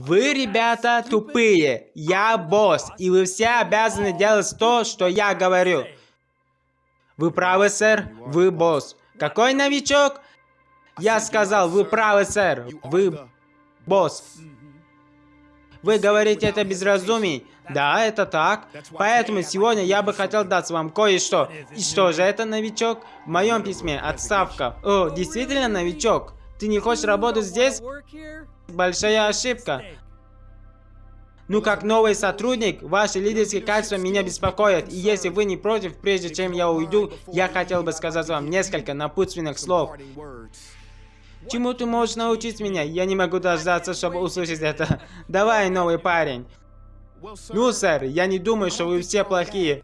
Вы, ребята, тупые. Я босс, и вы все обязаны делать то, что я говорю. Вы правы, сэр, вы босс. Какой новичок? Я сказал, вы правы, сэр, вы босс. Вы говорите это без разумий. Да, это так. Поэтому сегодня я бы хотел дать вам кое-что. И что же это, новичок? В моем письме отставка. О, действительно новичок? Ты не хочешь работать здесь? Большая ошибка. Ну, как новый сотрудник, ваши лидерские качества меня беспокоят. И если вы не против, прежде чем я уйду, я хотел бы сказать вам несколько напутственных слов. Чему ты можешь научить меня? Я не могу дождаться, чтобы услышать это. Давай, новый парень. Ну, сэр, я не думаю, что вы все плохие.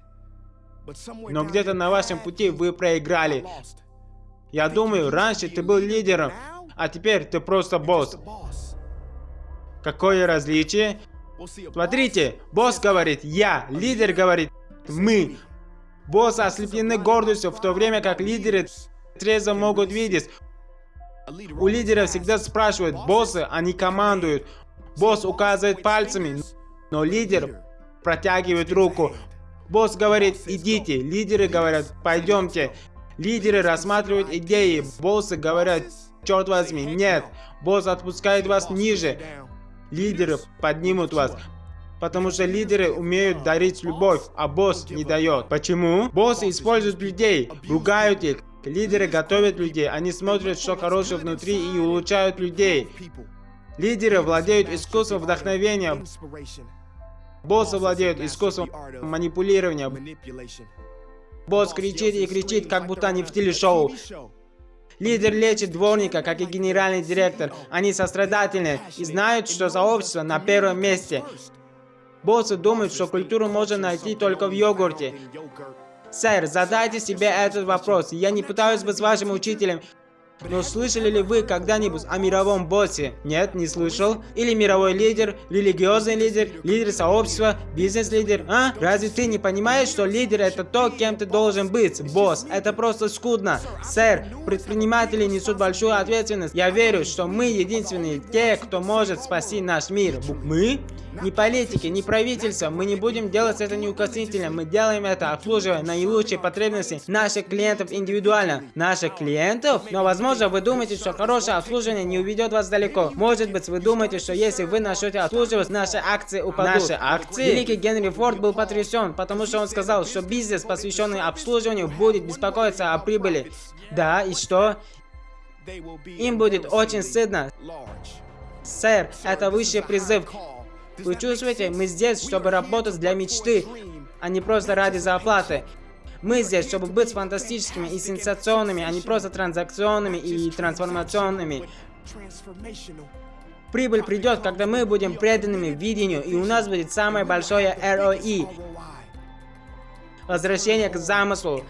Но где-то на вашем пути вы проиграли. Я думаю, раньше ты был лидером, а теперь ты просто босс. Какое различие? Смотрите, босс говорит «я», лидер говорит «мы». Боссы ослеплены гордостью, в то время как лидеры трезво могут видеть. У лидера всегда спрашивают боссы, они командуют. Босс указывает пальцами, но лидер протягивает руку. Босс говорит идите, лидеры говорят пойдемте. Лидеры рассматривают идеи, боссы говорят черт возьми, нет. Босс отпускает вас ниже. Лидеры поднимут вас. Потому что лидеры умеют дарить любовь, а босс не дает. Почему? Боссы используют людей, ругают их, Лидеры готовят людей, они смотрят, что хорошее внутри и улучшают людей. Лидеры владеют искусством вдохновения. Боссы владеют искусством манипулирования. Босс кричит и кричит, как будто они в телешоу. Лидер лечит дворника, как и генеральный директор. Они сострадательны и знают, что сообщество на первом месте. Боссы думают, что культуру можно найти только в йогурте. Сэр, задайте себе этот вопрос. Я не пытаюсь быть вашим учителем. Но слышали ли вы когда-нибудь о мировом боссе? Нет, не слышал. Или мировой лидер, религиозный лидер, лидер сообщества, бизнес-лидер, а? Разве ты не понимаешь, что лидер это то, кем ты должен быть? Босс, это просто скудно. Сэр, предприниматели несут большую ответственность. Я верю, что мы единственные те, кто может спасти наш мир. Мы? Ни политики, ни правительства, мы не будем делать это неукоснительно. Мы делаем это, обслуживая наилучшие потребности наших клиентов индивидуально. Наших клиентов? Но возможно вы думаете, что хорошее обслуживание не уведет вас далеко. Может быть вы думаете, что если вы начнете обслуживать, наши акции упадут. Наши акции? Великий Генри Форд был потрясен, потому что он сказал, что бизнес, посвященный обслуживанию, будет беспокоиться о прибыли. Да, и что? Им будет очень стыдно. Сэр, это высший призыв. Вы чувствуете, мы здесь, чтобы работать для мечты, а не просто ради зарплаты. Мы здесь, чтобы быть фантастическими и сенсационными, а не просто транзакционными и трансформационными. Прибыль придет, когда мы будем преданными видению, и у нас будет самое большое ROI. Возвращение к замыслу.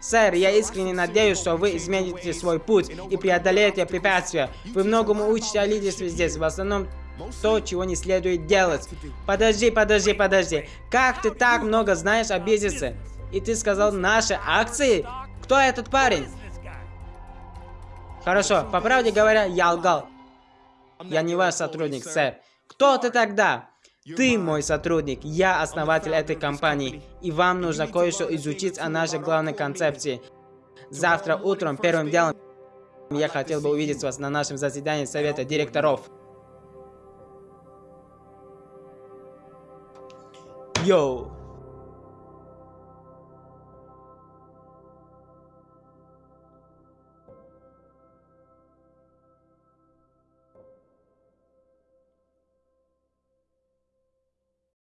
Сэр, я искренне надеюсь, что вы измените свой путь и преодолеете препятствия. Вы многому учите о лидерстве здесь, в основном то, чего не следует делать. Подожди, подожди, подожди. Как ты так много знаешь о бизнесе? И ты сказал наши акции? Кто этот парень? Хорошо, по правде говоря, я лгал. Я не ваш сотрудник, сэр. Кто ты тогда? Ты мой сотрудник, я основатель этой компании, и вам нужно кое-что изучить о нашей главной концепции. Завтра утром первым делом я хотел бы увидеть вас на нашем заседании совета директоров. Yo